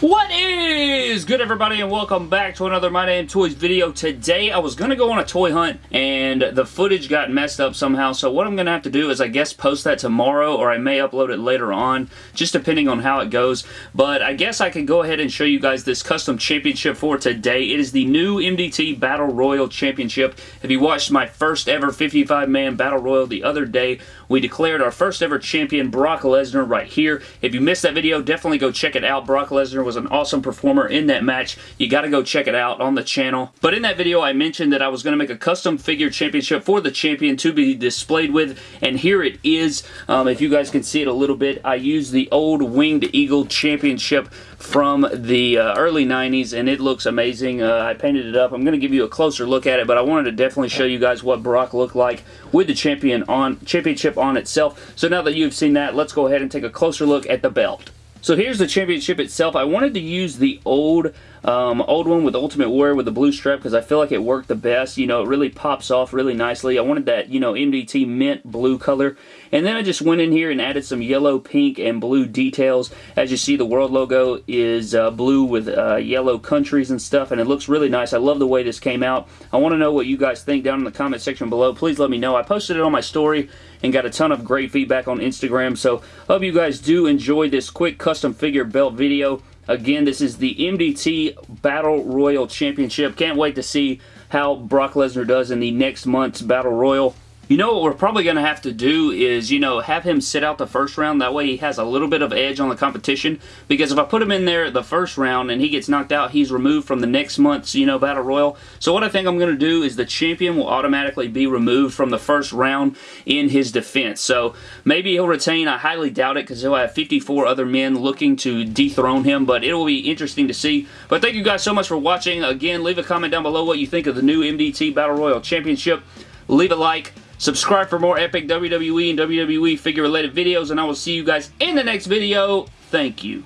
What is good everybody and welcome back to another My Damn Toys video. Today I was going to go on a toy hunt and the footage got messed up somehow so what I'm going to have to do is I guess post that tomorrow or I may upload it later on just depending on how it goes but I guess I can go ahead and show you guys this custom championship for today. It is the new MDT Battle Royal Championship. If you watched my first ever 55 man Battle Royal the other day we declared our first ever champion Brock Lesnar right here. If you missed that video definitely go check it out. Brock Lesnar was an awesome performer in that match. You got to go check it out on the channel. But in that video, I mentioned that I was going to make a custom figure championship for the champion to be displayed with, and here it is. Um, if you guys can see it a little bit, I used the old Winged Eagle championship from the uh, early 90s, and it looks amazing. Uh, I painted it up. I'm going to give you a closer look at it, but I wanted to definitely show you guys what Brock looked like with the champion on championship on itself. So now that you've seen that, let's go ahead and take a closer look at the belt. So here's the championship itself. I wanted to use the old um, old one with Ultimate Warrior with the blue strap because I feel like it worked the best. You know, it really pops off really nicely. I wanted that, you know, MDT mint blue color. And then I just went in here and added some yellow, pink, and blue details. As you see, the world logo is uh, blue with uh, yellow countries and stuff, and it looks really nice. I love the way this came out. I want to know what you guys think down in the comment section below. Please let me know. I posted it on my story and got a ton of great feedback on Instagram, so hope you guys do enjoy this quick custom figure belt video. Again, this is the MDT Battle Royal Championship. Can't wait to see how Brock Lesnar does in the next month's Battle Royal. You know what we're probably going to have to do is, you know, have him sit out the first round. That way he has a little bit of edge on the competition. Because if I put him in there the first round and he gets knocked out, he's removed from the next month's, you know, Battle Royal. So what I think I'm going to do is the champion will automatically be removed from the first round in his defense. So maybe he'll retain. I highly doubt it because he'll have 54 other men looking to dethrone him. But it will be interesting to see. But thank you guys so much for watching. Again, leave a comment down below what you think of the new MDT Battle Royal Championship. Leave a like. Subscribe for more epic WWE and WWE figure related videos and I will see you guys in the next video. Thank you.